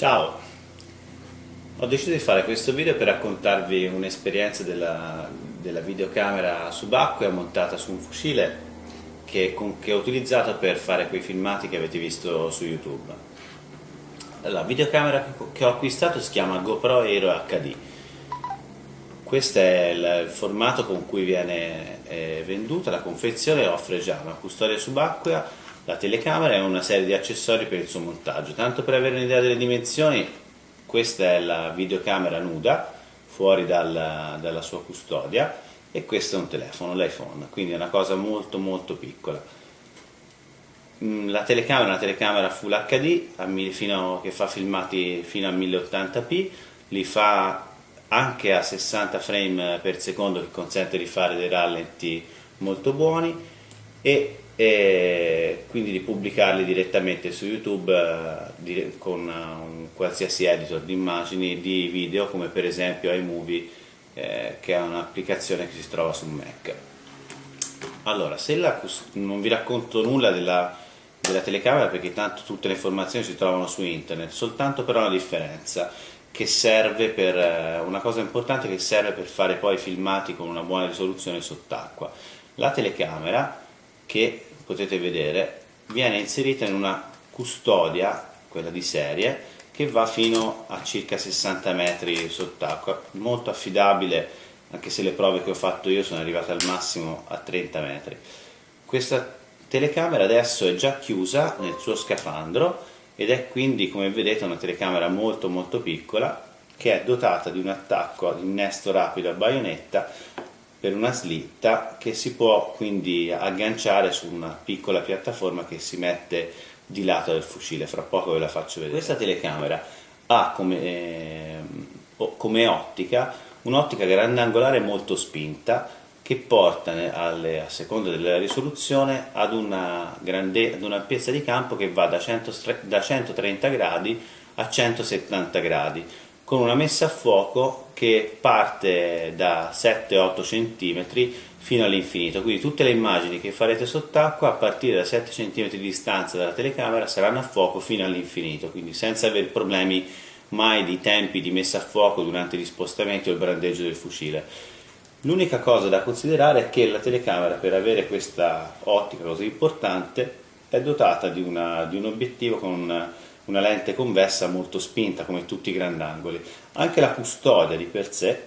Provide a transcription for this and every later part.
Ciao, ho deciso di fare questo video per raccontarvi un'esperienza della, della, videocamera subacquea montata su un fucile che, con, che ho utilizzato per fare quei filmati che avete visto su YouTube. La videocamera che ho acquistato si chiama GoPro Aero HD. Questo è il, il formato con cui viene eh, venduta, la confezione offre già una custodia subacquea la telecamera e una serie di accessori per il suo montaggio. Tanto per avere un'idea delle dimensioni, questa è la videocamera nuda, fuori dalla, dalla sua custodia, e questo è un telefono, l'iPhone, quindi è una cosa molto molto piccola. Mm, la telecamera è una telecamera Full HD fino, che fa filmati fino a 1080p, li fa anche a 60 frame per secondo che consente di fare dei rallenti molto buoni e e quindi di pubblicarli direttamente su YouTube eh, con un qualsiasi editor di immagini, di video come per esempio iMovie eh, che è un'applicazione che si trova su Mac. Allora, se la, non vi racconto nulla della, della telecamera perché tanto tutte le informazioni si trovano su internet, soltanto però una differenza che serve per eh, una cosa importante che serve per fare poi filmati con una buona risoluzione sott'acqua. La telecamera che potete vedere viene inserita in una custodia, quella di serie, che va fino a circa 60 metri sott'acqua, molto affidabile anche se le prove che ho fatto io sono arrivate al massimo a 30 metri. Questa telecamera adesso è già chiusa nel suo scafandro ed è quindi come vedete una telecamera molto molto piccola che è dotata di un attacco ad innesto rapido a baionetta per una slitta che si può quindi agganciare su una piccola piattaforma che si mette di lato del fucile, fra poco ve la faccio vedere. Questa telecamera ha come, eh, come ottica un'ottica grandangolare molto spinta che porta alle, a seconda della risoluzione ad una, grande, ad un'ampiezza di campo che va da, 100, da 130 gradi a 170 gradi con una messa a fuoco che parte da 7-8 cm fino all'infinito, quindi tutte le immagini che farete sott'acqua a partire da 7 cm di distanza dalla telecamera saranno a fuoco fino all'infinito, quindi senza avere problemi mai di tempi di messa a fuoco durante gli spostamenti o il brandeggio del fucile. L'unica cosa da considerare è che la telecamera per avere questa ottica così importante è dotata di, una, di un obiettivo con una lente convessa molto spinta come tutti i grandangoli. Anche la custodia di per sé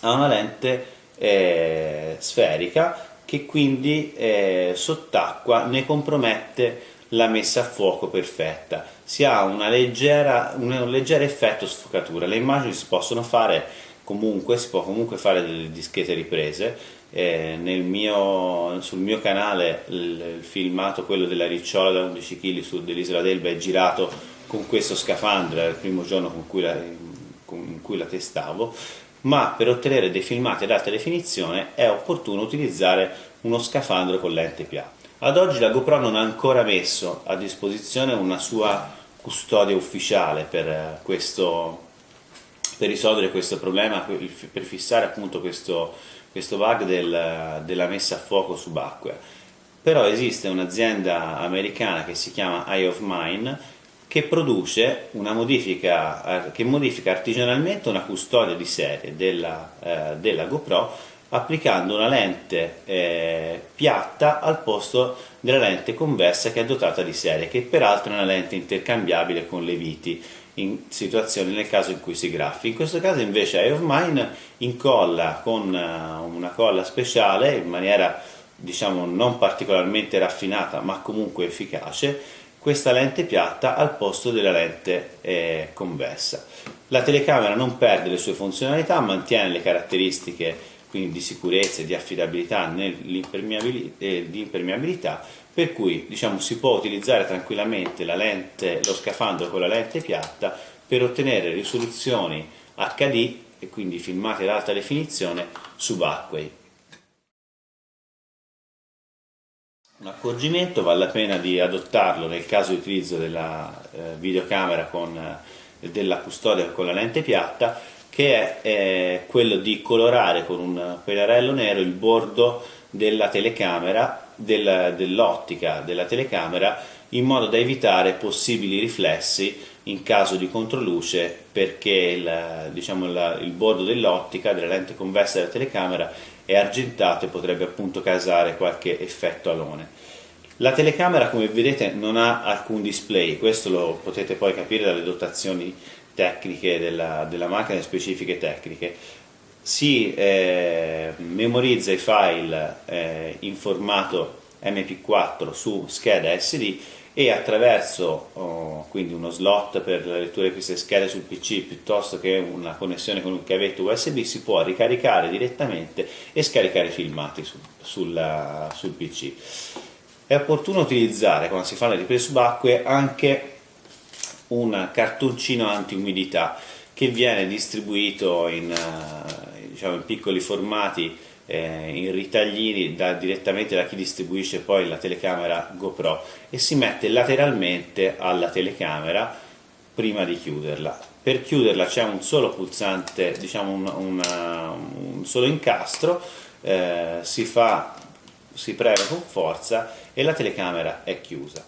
ha una lente eh, sferica che quindi eh, sott'acqua ne compromette la messa a fuoco perfetta. Si ha leggera, un leggero effetto sfocatura. Le immagini si possono fare comunque, si può comunque fare delle discrete riprese eh, mio, sul mio canale il, il, filmato, quello della ricciola da 11 kg su dell'isola d'Elba è girato con questo scafandro, era il primo giorno con cui la, con, cui la testavo, ma per ottenere dei filmati ad alta definizione è opportuno utilizzare uno scafandro con lente piatta. Ad oggi la GoPro non ha ancora messo a disposizione una sua custodia ufficiale per, questo, per risolvere questo problema, per fissare appunto questo, questo bug del, della messa a fuoco subacquea. Però esiste un'azienda americana che si chiama Eye of Mine che produce una modifica, che modifica artigianalmente una custodia di serie della, eh, della GoPro applicando una lente eh, piatta al posto della lente convessa che è dotata di serie, che peraltro è una lente intercambiabile con le viti in situazioni nel caso in cui si graffi. In questo caso invece Eye of Mine incolla con eh, una colla speciale in maniera diciamo non particolarmente raffinata ma comunque efficace questa lente piatta al posto della lente eh, convessa. La telecamera non perde le sue funzionalità, mantiene le caratteristiche quindi di sicurezza e di affidabilità nell'impermeabilità, per cui diciamo, si può utilizzare tranquillamente lente, lo scafandro con la lente piatta per ottenere risoluzioni HD e quindi filmate ad alta definizione subacquei. Un accorgimento vale la pena di adottarlo nel caso di utilizzo della eh, videocamera con eh, della custodia con la lente piatta che è eh, quello di colorare con un pennarello nero il bordo della telecamera, dell'ottica della telecamera in modo da evitare possibili riflessi in caso di controluce perché il, diciamo, la, il bordo dell'ottica, della lente convessa della telecamera è argentato e potrebbe appunto causare qualche effetto alone. La telecamera come vedete non ha alcun display, questo lo potete poi capire dalle dotazioni tecniche della, della macchina, specifiche tecniche. Si eh, memorizza i file eh, in formato MP4 su scheda SD e attraverso oh, quindi uno slot per la lettura di queste schede sul PC piuttosto che una connessione con un cavetto USB si può ricaricare direttamente e scaricare i filmati su, sulla, sul PC. È opportuno utilizzare quando si fa le riprese subacquee anche un cartoncino anti-umidità che viene distribuito in, uh, diciamo, in piccoli formati eh, in ritaglini da, direttamente da chi distribuisce poi la telecamera GoPro e si mette lateralmente alla telecamera prima di chiuderla. Per chiuderla c'è un solo pulsante, diciamo un, una, un solo incastro, eh, si, fa, si preme con forza e la telecamera è chiusa.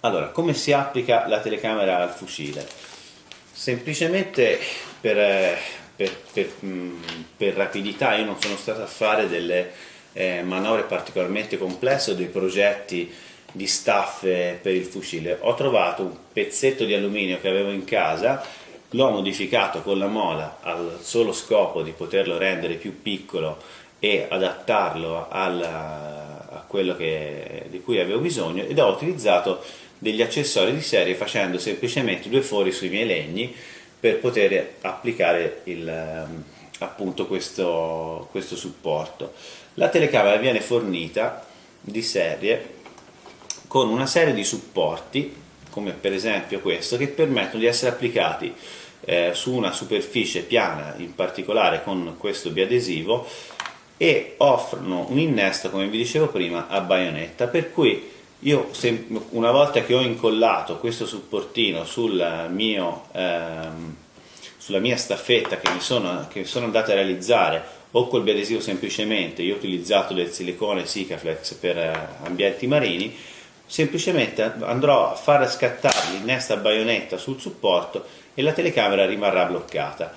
Allora, come si applica la telecamera al fucile? Semplicemente per, per, per, mm, per, rapidità io non sono stato a fare delle eh, manovre particolarmente complesse o dei progetti di staffe per il fucile ho trovato un pezzetto di alluminio che avevo in casa l'ho modificato con la mola al solo scopo di poterlo rendere più piccolo e adattarlo alla, a quello che, di cui avevo bisogno ed ho utilizzato degli accessori di serie facendo semplicemente due fori sui miei legni per poter applicare il, ehm, appunto questo, questo supporto. La telecamera viene fornita di serie con una serie di supporti, come per esempio questo, che permettono di essere applicati eh, su una superficie piana, in particolare con questo biadesivo, e offrono un innesto, come vi dicevo prima, a baionetta, per cui io una volta che ho incollato questo supportino sul mio, ehm, sulla mia staffetta che mi, sono, che sono andato a realizzare o col biadesivo semplicemente, io ho utilizzato del silicone Sikaflex per eh, ambienti marini, semplicemente andrò a far scattare l'innesta baionetta sul supporto e la telecamera rimarrà bloccata.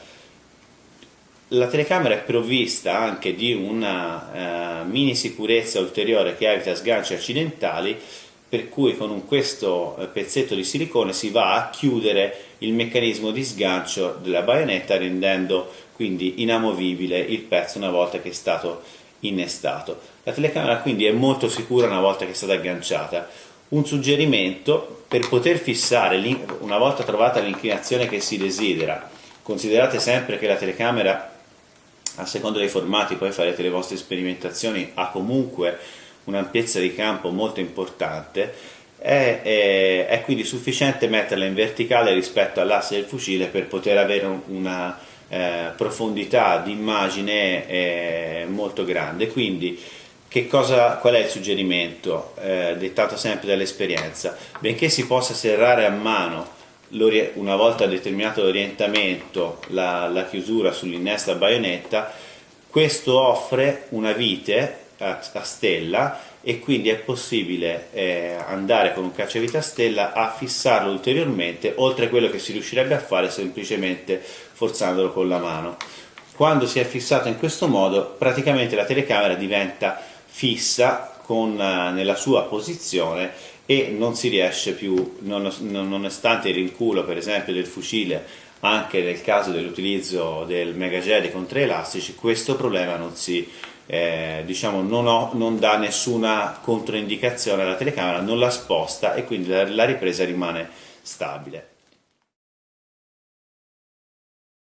La telecamera è provvista anche di una uh, mini sicurezza ulteriore che evita sganci accidentali per cui con questo eh, pezzetto di silicone si va a chiudere il meccanismo di sgancio della baionetta rendendo quindi inamovibile il pezzo una volta che è stato innestato. La telecamera quindi è molto sicura una volta che è stata agganciata. Un suggerimento per poter fissare una volta trovata l'inclinazione che si desidera, considerate sempre che la telecamera a seconda dei formati poi farete le vostre sperimentazioni, ha comunque un'ampiezza di campo molto importante, è, è, è, quindi sufficiente metterla in verticale rispetto all'asse del fucile per poter avere una eh, profondità di immagine eh, molto grande. Quindi cosa, qual è il suggerimento eh, dettato sempre dall'esperienza? Benché si possa serrare a mano una volta determinato l'orientamento, la, la chiusura sull'innesta baionetta, questo offre una vite a, a stella e quindi è possibile eh, andare con un cacciavite a stella a fissarlo ulteriormente oltre a quello che si riuscirebbe a fare semplicemente forzandolo con la mano. Quando si è fissato in questo modo praticamente la telecamera diventa fissa con, uh, nella sua posizione e non si riesce più, nonostante il rinculo per esempio del fucile, anche nel caso dell'utilizzo del Mega con tre elastici, questo problema non, si, eh, diciamo, non, ho, non dà nessuna controindicazione alla telecamera, non la sposta e quindi la, la ripresa rimane stabile.